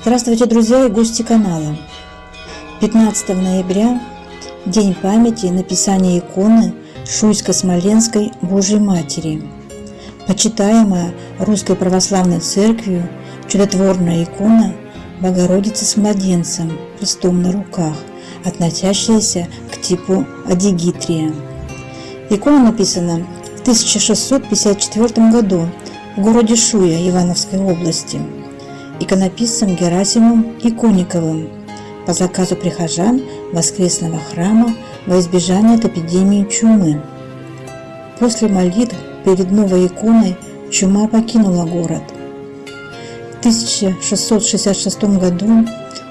Здравствуйте, друзья и гости канала! 15 ноября – День памяти написания иконы Шуйско-Смоленской Божьей Матери. Почитаемая Русской Православной Церковью чудотворная икона Богородицы с младенцем, Христом на руках, относящаяся к типу Адигитрия. Икона написана в 1654 году в городе Шуя Ивановской области иконописцем Герасимом Икониковым по заказу прихожан воскресного храма во избежание от эпидемии чумы. После молитв перед новой иконой чума покинула город. В 1666 году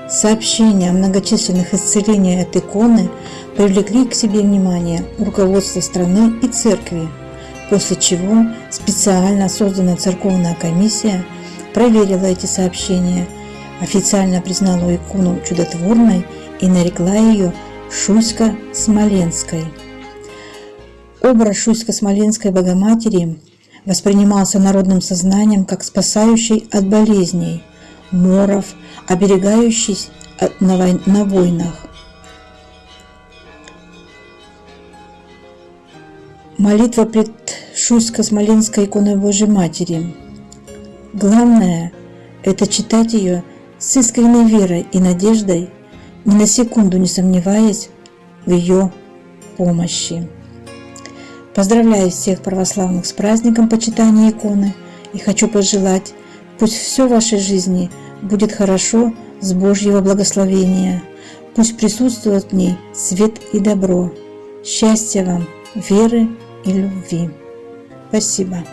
сообщения о многочисленных исцелениях от иконы привлекли к себе внимание руководства страны и церкви, после чего специально созданная церковная комиссия проверила эти сообщения, официально признала икону чудотворной и нарекла ее Шуйско-Смоленской. Образ Шуйско-Смоленской Богоматери воспринимался народным сознанием как спасающий от болезней, моров, оберегающий на войнах. Молитва пред Шуйско-Смоленской иконой Божьей Матери. Главное – это читать ее с искренней верой и надеждой, ни на секунду не сомневаясь в ее помощи. Поздравляю всех православных с праздником почитания иконы и хочу пожелать, пусть все в вашей жизни будет хорошо с Божьего благословения, пусть присутствует в ней свет и добро. Счастья вам, веры и любви. Спасибо.